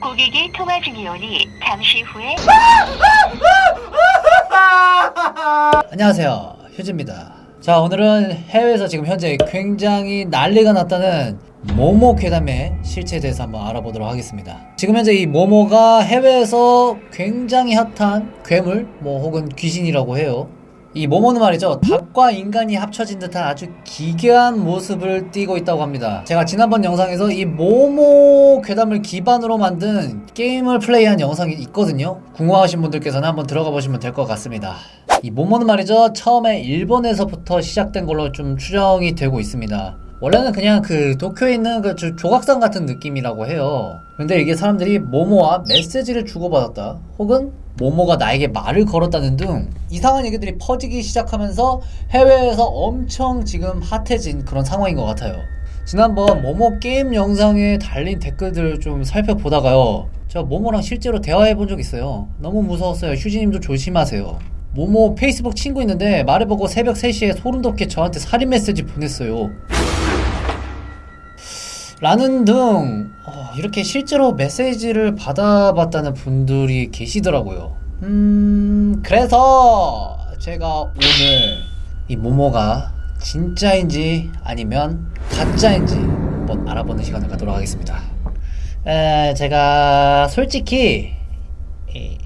고객이 통화 중이오니 잠시 후에 안녕하세요. 휴지입니다. 자 오늘은 해외에서 지금 현재 굉장히 난리가 났다는 모모 괴담의 실체에 대해서 한번 알아보도록 하겠습니다. 지금 현재 이 모모가 해외에서 굉장히 핫한 괴물 뭐 혹은 귀신이라고 해요 이 모모는 말이죠. 닭과 인간이 합쳐진 듯한 아주 기괴한 모습을 띠고 있다고 합니다. 제가 지난번 영상에서 이 모모 괴담을 기반으로 만든 게임을 플레이한 영상이 있거든요. 궁금하신 분들께서는 한번 들어가 보시면 될 것 같습니다. 이 모모는 말이죠. 처음에 일본에서부터 시작된 걸로 좀 추정이 되고 있습니다 원래는 그냥 그 도쿄에 있는 그 조- 조각상 같은 느낌이라고 해요. 근데 이게 사람들이 모모와 메시지를 주고받았다. 혹은 모모가 나에게 말을 걸었다는 등 이상한 얘기들이 퍼지기 시작하면서 해외에서 엄청 지금 핫해진 그런 상황인 것 같아요. 지난번 모모 게임 영상에 달린 댓글들을 좀 살펴보다가요. 제가 모모랑 실제로 대화해 본 적 있어요. 너무 무서웠어요. 휴지님도 조심하세요. 모모 페이스북 친구 있는데 말해보고 새벽 3시에 소름 돋게 저한테 살인 메시지 보냈어요 라는 등 어, 이렇게 실제로 메시지를 받아봤다는 분들이 계시더라고요. 음 그래서 제가 오늘 이 모모가 진짜인지 아니면 가짜인지 한번 알아보는 시간을 갖도록 하겠습니다. 에, 제가 솔직히 이,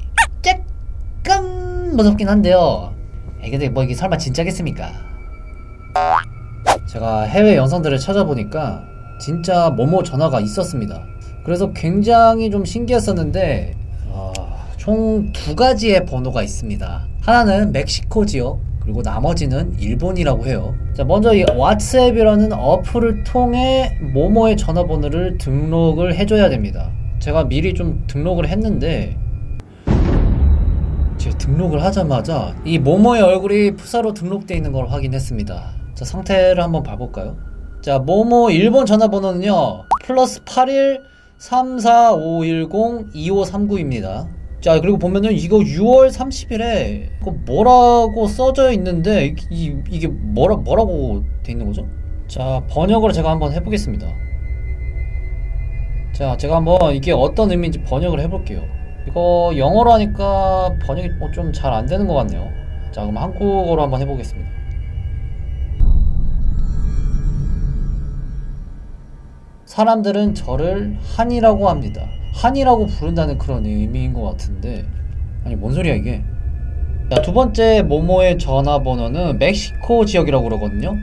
조금 무섭긴 한데요. 에, 근데 뭐 이게 설마 진짜겠습니까? 제가 해외 영상들을 찾아보니까 진짜 모모 전화가 있었습니다. 그래서 굉장히 좀 신기했었는데 어, 총두 가지의 번호가 있습니다. 하나는 멕시코 지역 그리고 나머지는 일본이라고 해요. 자 먼저 이 왓츠앱이라는 어플을 통해 모모의 전화번호를 등록을 해줘야 됩니다. 제가 미리 좀 등록을 했는데 제가 등록을 하자마자 이 모모의 얼굴이 푸사로 등록되어 있는 걸 확인했습니다. 자, 상태를 한번 봐볼까요? 자, 모모 일본 전화번호는요, 플러스 81 34510 2539입니다. 자, 그리고 보면은 이거 6월 30일에 이거 뭐라고 써져 있는데, 이, 이게 뭐라, 뭐라고 돼 있는 거죠? 자, 번역을 제가 한번 해보겠습니다. 자, 제가 한번 이게 어떤 의미인지 번역을 해볼게요. 이거 영어로 하니까 번역이 뭐좀잘 안 되는 것 같네요. 자, 그럼 한국어로 한번 해보겠습니다. 사람들은 저를 한이라고 합니다. 한이라고 부른다는 그런 의미인 것 같은데, 아니, 뭔 소리야, 이게? 자, 두 번째 모모의 전화번호는 멕시코 지역이라고 그러거든요.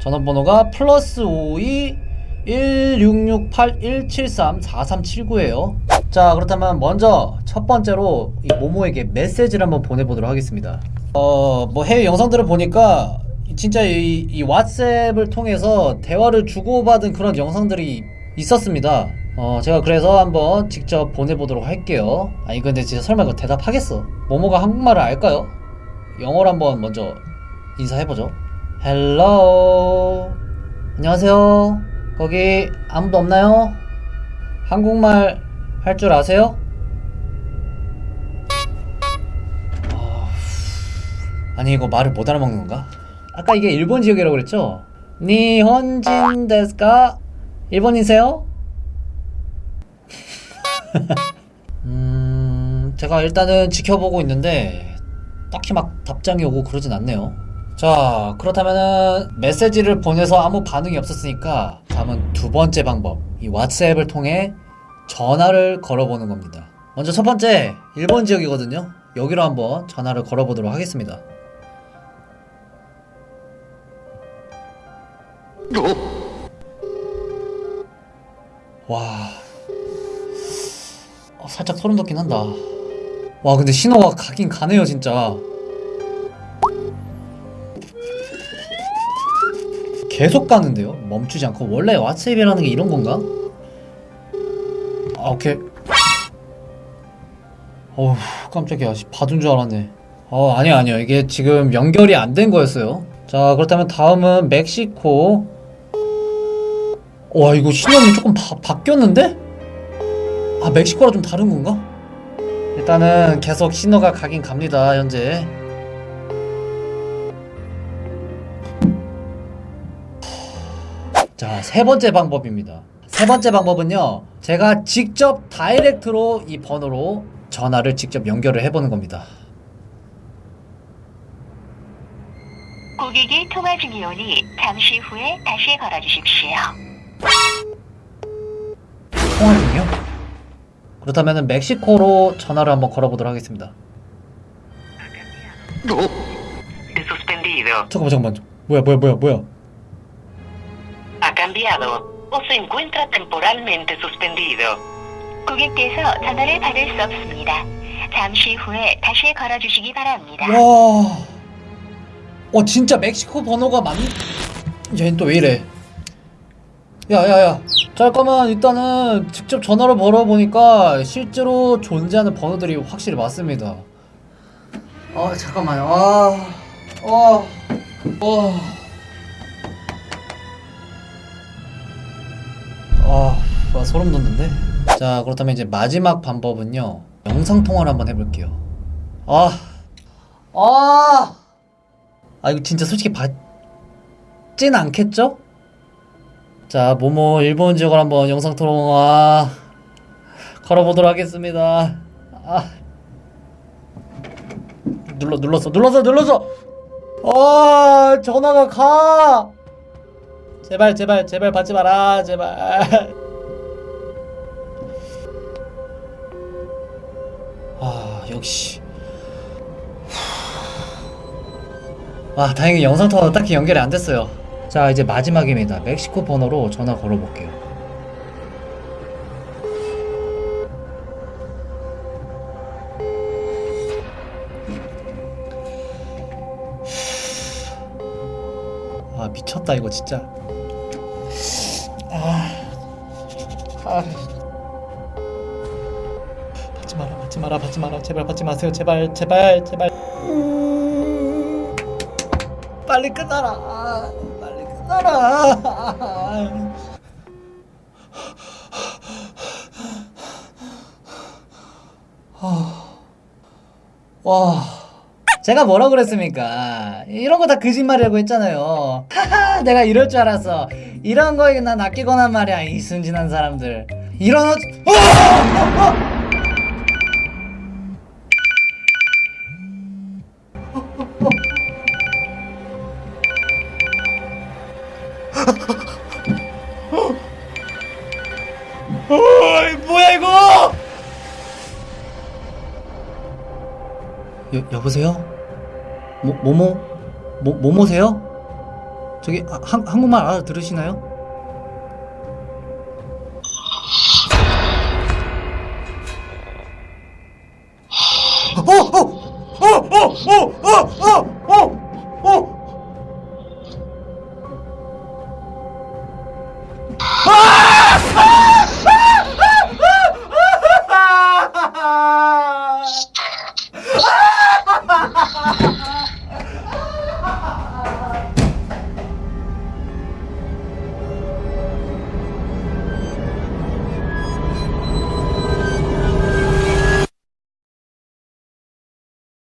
전화번호가 플러스 52 1668-173-4379예요. 자, 그렇다면 먼저 첫 번째로 이 모모에게 메시지를 한번 보내보도록 하겠습니다. 어, 뭐 해외 영상들을 보니까 진짜 이, 이 왓츠앱을 통해서 대화를 주고받은 그런 영상들이 있었습니다. 어, 제가 그래서 한번 직접 보내보도록 할게요. 아니, 근데 진짜 설마 이거 대답하겠어? 모모가 한국말을 알까요? 영어로 한번 먼저 인사해보죠. Hello 안녕하세요. 거기 아무도 없나요? 한국말 할 줄 아세요? 아, 아니 이거 말을 못 알아먹는 건가? 아까 이게 일본 지역이라고 그랬죠? 日本人ですか? 일본이세요? 음, 제가 일단은 지켜보고 있는데 딱히 막 답장이 오고 그러진 않네요. 자, 그렇다면은 메시지를 보내서 아무 반응이 없었으니까 다음은 두 번째 방법. 이 왓츠앱을 통해 전화를 걸어보는 겁니다. 먼저 첫 번째, 일본 지역이거든요. 여기로 한번 전화를 걸어보도록 하겠습니다. 와, 어, 살짝 소름 돋긴 한다. 와, 근데 신호가 가긴 가네요, 진짜. 계속 가는데요? 멈추지 않고. 원래 왓츠앱이라는 게 이런 건가? 아, 오케이. 어우, 깜짝이야. 씨, 받은 줄 알았네. 어, 아니야, 아니야. 이게 지금 연결이 안 된 거였어요. 자, 그렇다면 다음은 멕시코. 와, 이거 신호음이 조금 바, 바뀌었는데? 아, 멕시코랑 좀 다른 건가? 일단은 계속 신호가 가긴 갑니다, 현재. 자, 세 번째 방법입니다. 세 번째 방법은요. 제가 직접 다이렉트로 이 번호로 전화를 직접 연결을 해보는 겁니다. 고객이 통화 중이오니 잠시 후에 다시 걸어주십시오. 통화 중이요? 그렇다면 멕시코로 전화를 한번 걸어보도록 하겠습니다. De suspendido. 잠깐만 잠깐만. 뭐야 뭐야 뭐야 뭐야. Ha cambiado. O se encuentra temporalmente suspendido. 고객께서 전화를 받을 수 없습니다. 잠시 후에 다시 걸어주시기 바랍니다. 와. 어 진짜 멕시코 번호가 맞. 얘는 또 왜 이래? 야야야. 잠깐만 일단은 직접 전화를 걸어보니까 실제로 존재하는 번호들이 확실히 맞습니다. 아 잠깐만요. 아, 어, 어. 아, 와, 소름 돋는데. 자 그렇다면 이제 마지막 방법은요. 영상 통화를 한번 해볼게요. 아, 아. 아 이거 진짜 솔직히 받진 않겠죠? 자 모모 일본 지역을 한번 영상 통화 걸어보도록 하겠습니다. 아 눌러 눌렀어 눌렀어 눌렀어. 아 전화가 가. 제발 제발 제발 받지 마라 제발. 아 역시. 아 다행히 영상통화 딱히 연결이 안 됐어요 자 이제 마지막입니다. 멕시코 번호로 전화 걸어볼게요. 아 미쳤다 이거 진짜. 아, 아. 받지 마라 받지 마라 받지 마라. 제발 받지 마세요. 제발 제발 제발. 빨리 끝나라. 아, 빨리 끝나라. 아, 와. 제가 뭐라 그랬습니까? 이런 거 다 거짓말이라고 했잖아요. 하하, 내가 이럴 줄 알았어. 이런 거에 난 아끼거나 말이야. 이 순진한 사람들. 이런 어... 여, 여보세요? 모, 모모? 모, 모모세요? 저기 아, 한, 한국말 알아들으시나요? Ah! ¡Ja,